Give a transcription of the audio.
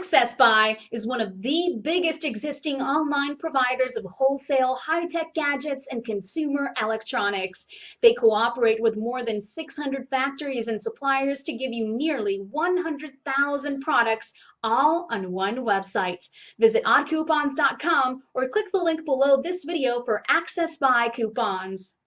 Access Buy is one of the biggest existing online providers of wholesale high-tech gadgets and consumer electronics. They cooperate with more than 600 factories and suppliers to give you nearly 100,000 products all on one website. Visit oddcoupons.com or click the link below this video for Access Buy coupons.